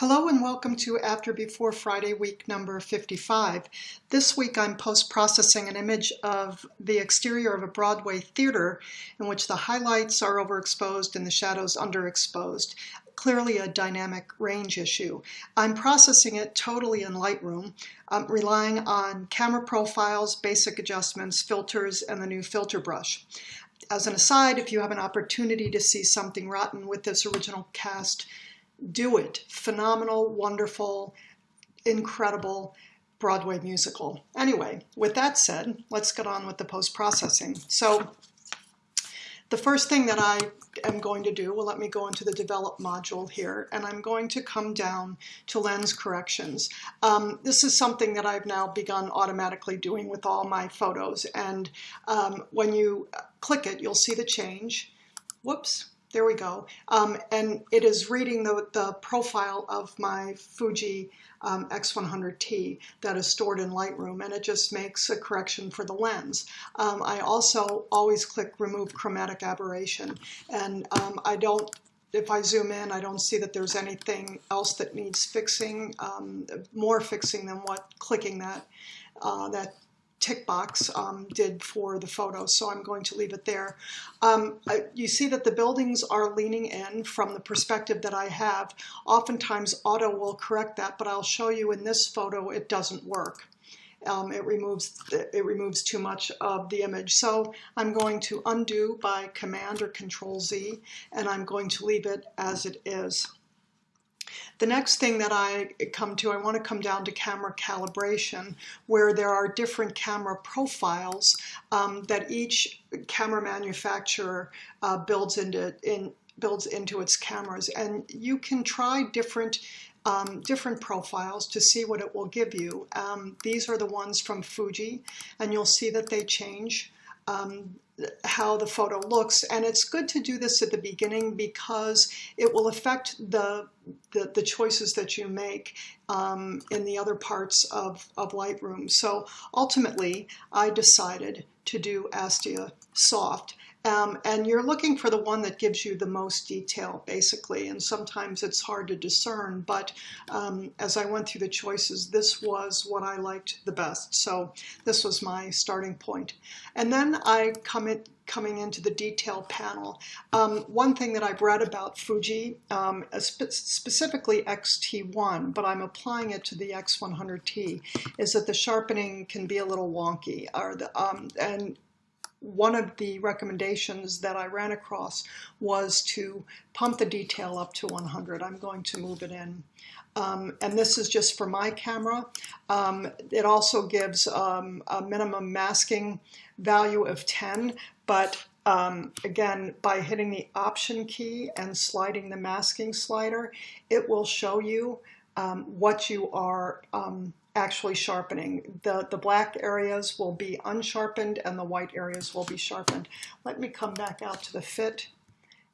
Hello and welcome to After Before Friday week number 55. This week I'm post-processing an image of the exterior of a Broadway theater in which the highlights are overexposed and the shadows underexposed. Clearly a dynamic range issue. I'm processing it totally in Lightroom, um, relying on camera profiles, basic adjustments, filters, and the new filter brush. As an aside, if you have an opportunity to see something rotten with this original cast, do it. Phenomenal, wonderful, incredible Broadway musical. Anyway, with that said, let's get on with the post-processing. So the first thing that I am going to do, well, let me go into the develop module here, and I'm going to come down to lens corrections. Um, this is something that I've now begun automatically doing with all my photos. And um, when you click it, you'll see the change. Whoops, there we go. Um, and it is reading the, the profile of my Fuji um, X100T that is stored in Lightroom and it just makes a correction for the lens. Um, I also always click remove chromatic aberration and um, I don't if I zoom in, I don't see that there's anything else that needs fixing, um, more fixing than what clicking that uh, that tick box um, did for the photo, so I'm going to leave it there. Um, I, you see that the buildings are leaning in from the perspective that I have. Oftentimes auto will correct that, but I'll show you in this photo it doesn't work. Um, it removes it removes too much of the image. So I'm going to undo by Command or Control Z, and I'm going to leave it as it is. The next thing that I come to, I want to come down to camera calibration, where there are different camera profiles um, that each camera manufacturer uh, builds into in builds into its cameras, and you can try different um, different profiles to see what it will give you. Um, these are the ones from Fuji, and you'll see that they change. Um, how the photo looks and it's good to do this at the beginning because it will affect the the, the choices that you make um, in the other parts of, of Lightroom. So ultimately I decided to do Astia Soft um, and you're looking for the one that gives you the most detail, basically, and sometimes it's hard to discern, but um, as I went through the choices, this was what I liked the best. So this was my starting point. And then I come in, coming into the detail panel. Um, one thing that I've read about Fuji, um, spe specifically X-T1, but I'm applying it to the X100T, is that the sharpening can be a little wonky. Or the, um, and one of the recommendations that I ran across was to pump the detail up to 100. I'm going to move it in. Um, and this is just for my camera. Um, it also gives um, a minimum masking value of 10, but um, again, by hitting the Option key and sliding the masking slider, it will show you um, what you are um, actually sharpening. The, the black areas will be unsharpened and the white areas will be sharpened. Let me come back out to the fit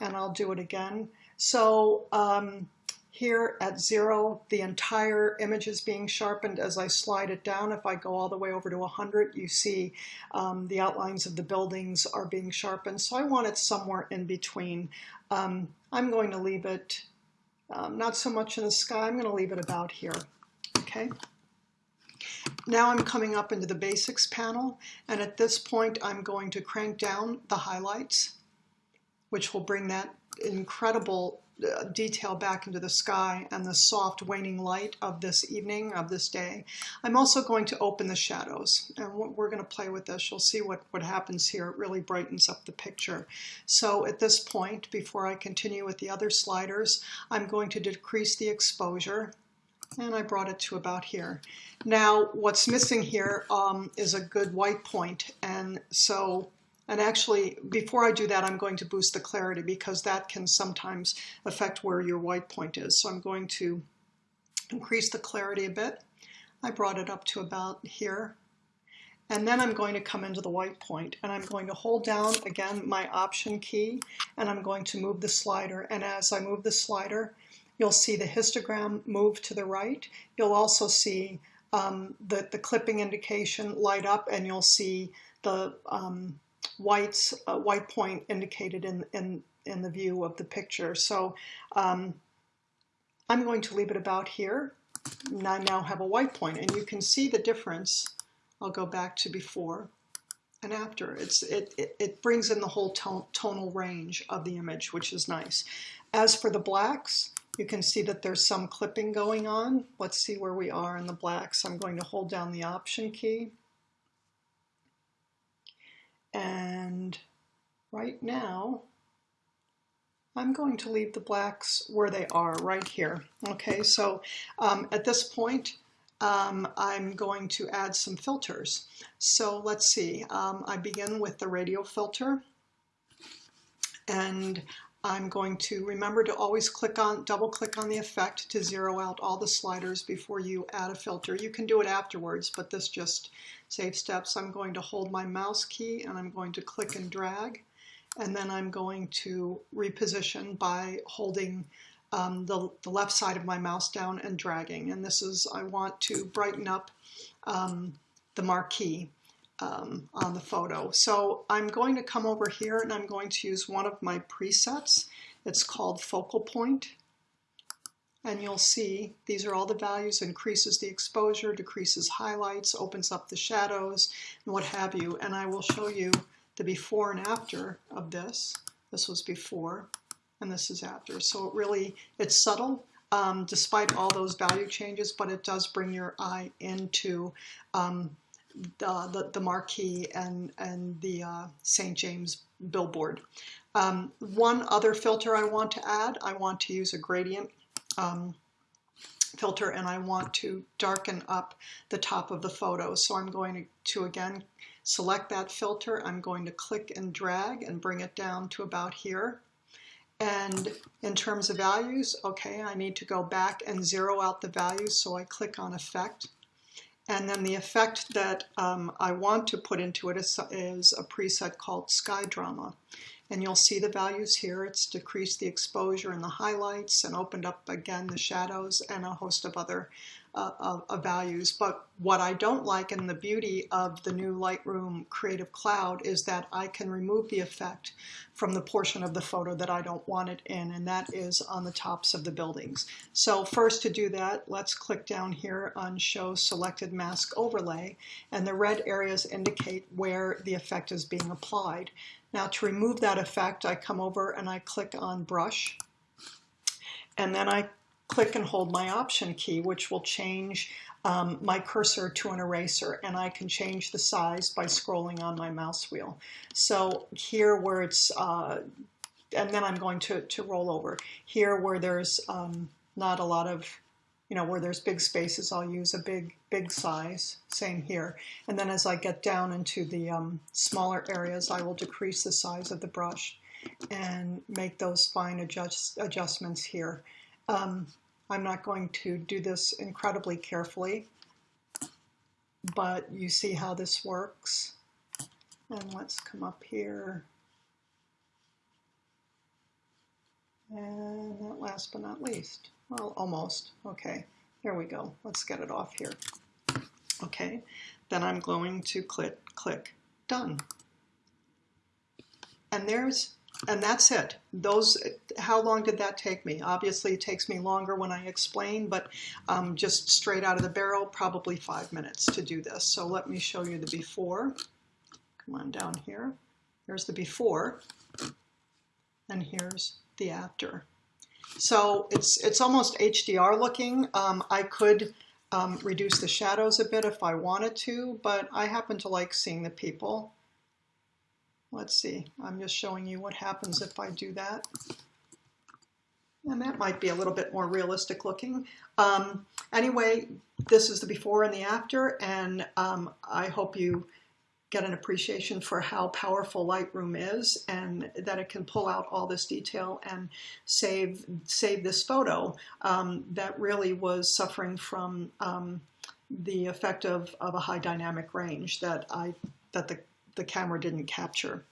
and I'll do it again. So um, here at zero, the entire image is being sharpened as I slide it down. If I go all the way over to 100, you see um, the outlines of the buildings are being sharpened. So I want it somewhere in between. Um, I'm going to leave it um, not so much in the sky. I'm going to leave it about here. Okay. Now I'm coming up into the basics panel and at this point I'm going to crank down the highlights which will bring that incredible uh, detail back into the sky and the soft waning light of this evening, of this day. I'm also going to open the shadows and we're going to play with this. You'll see what, what happens here. It really brightens up the picture. So at this point, before I continue with the other sliders, I'm going to decrease the exposure and I brought it to about here. Now what's missing here um, is a good white point and so and actually before I do that I'm going to boost the clarity because that can sometimes affect where your white point is. So I'm going to increase the clarity a bit. I brought it up to about here and then I'm going to come into the white point and I'm going to hold down again my option key and I'm going to move the slider and as I move the slider You'll see the histogram move to the right. You'll also see um, the, the clipping indication light up and you'll see the um, whites, uh, white point indicated in, in, in the view of the picture. So um, I'm going to leave it about here. And I now have a white point and you can see the difference. I'll go back to before and after. It's, it, it, it brings in the whole tone, tonal range of the image, which is nice. As for the blacks, you can see that there's some clipping going on. Let's see where we are in the blacks. I'm going to hold down the Option key. And right now, I'm going to leave the blacks where they are, right here. Okay, so um, at this point, um, I'm going to add some filters. So let's see, um, I begin with the radial filter and I'm going to remember to always click on, double click on the effect to zero out all the sliders before you add a filter. You can do it afterwards, but this just saves steps. I'm going to hold my mouse key and I'm going to click and drag and then I'm going to reposition by holding um, the, the, left side of my mouse down and dragging. And this is, I want to brighten up um, the marquee um, on the photo. So I'm going to come over here and I'm going to use one of my presets. It's called Focal Point. And you'll see these are all the values, increases the exposure, decreases highlights, opens up the shadows, and what have you. And I will show you the before and after of this. This was before and this is after. So it really, it's subtle um, despite all those value changes, but it does bring your eye into um, the, the, the, marquee and, and the uh, St. James billboard. Um, one other filter I want to add, I want to use a gradient um, filter and I want to darken up the top of the photo. So I'm going to, to again select that filter. I'm going to click and drag and bring it down to about here. And in terms of values, okay, I need to go back and zero out the values. So I click on effect. And then the effect that um, I want to put into it is, is a preset called Sky Drama. And you'll see the values here. It's decreased the exposure and the highlights and opened up again the shadows and a host of other uh, values. But what I don't like and the beauty of the new Lightroom Creative Cloud is that I can remove the effect from the portion of the photo that I don't want it in, and that is on the tops of the buildings. So first to do that, let's click down here on Show Selected Mask Overlay, and the red areas indicate where the effect is being applied. Now to remove that effect, I come over and I click on Brush, and then I click and hold my Option key, which will change um, my cursor to an eraser, and I can change the size by scrolling on my mouse wheel. So here where it's, uh, and then I'm going to, to roll over. Here where there's um, not a lot of you know, where there's big spaces, I'll use a big, big size, same here. And then as I get down into the um, smaller areas, I will decrease the size of the brush and make those fine adjust, adjustments here. Um, I'm not going to do this incredibly carefully, but you see how this works. And let's come up here. And that last but not least, well, almost. Okay, here we go. Let's get it off here. Okay, then I'm going to click, click Done. And there's, and that's it. Those, how long did that take me? Obviously it takes me longer when I explain, but um, just straight out of the barrel, probably five minutes to do this. So let me show you the before. Come on down here. Here's the before, and here's the after. So it's, it's almost HDR looking. Um, I could um, reduce the shadows a bit if I wanted to, but I happen to like seeing the people. Let's see, I'm just showing you what happens if I do that. And that might be a little bit more realistic looking. Um, anyway, this is the before and the after, and um, I hope you get an appreciation for how powerful Lightroom is and that it can pull out all this detail and save save this photo um, that really was suffering from um, the effect of, of a high dynamic range that I that the, the camera didn't capture.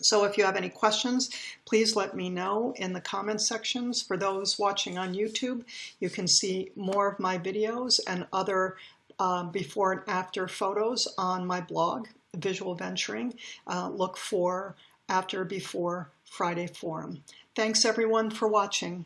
So if you have any questions, please let me know in the comments sections. For those watching on YouTube, you can see more of my videos and other uh, before and after photos on my blog, Visual Venturing. Uh, look for after, before Friday Forum. Thanks everyone for watching.